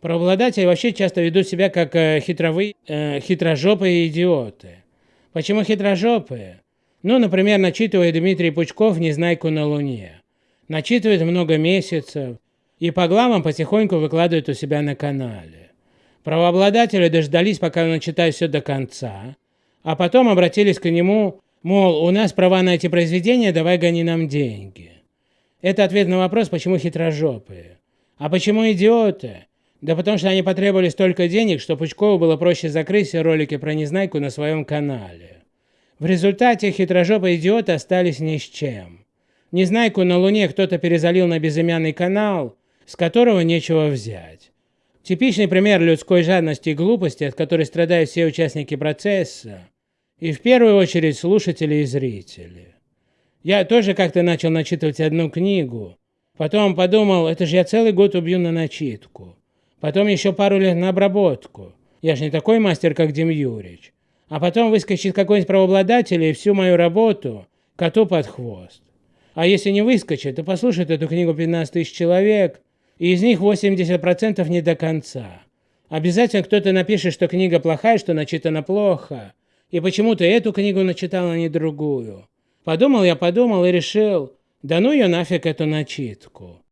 Правообладатели вообще часто ведут себя как э, хитровые, э, хитрожопые идиоты. Почему хитрожопые? Ну, например, начитывает Дмитрий Пучков «Незнайку на Луне». Начитывает много месяцев и по главам потихоньку выкладывает у себя на канале. Правообладатели дождались, пока он начитает все до конца, а потом обратились к нему, мол, у нас права на эти произведения, давай гони нам деньги. Это ответ на вопрос, почему хитрожопые. А почему идиоты? Да потому что они потребовали столько денег, что Пучкову было проще закрыть все ролики про Незнайку на своем канале. В результате хитрожопые идиоты остались ни с чем. Незнайку на Луне кто-то перезалил на безымянный канал, с которого нечего взять. Типичный пример людской жадности и глупости, от которой страдают все участники процесса, и в первую очередь слушатели и зрители. Я тоже как-то начал начитывать одну книгу, потом подумал, это же я целый год убью на начитку, потом еще пару лет на обработку, я же не такой мастер, как Дим Юрич, а потом выскочит какой-нибудь правообладатель и всю мою работу коту под хвост. А если не выскочит, то послушает эту книгу 15 тысяч человек, и из них 80% не до конца. Обязательно кто-то напишет, что книга плохая, что начитана плохо, и почему-то эту книгу начитал, а не другую. Подумал я, подумал и решил, да ну ее нафиг эту начитку.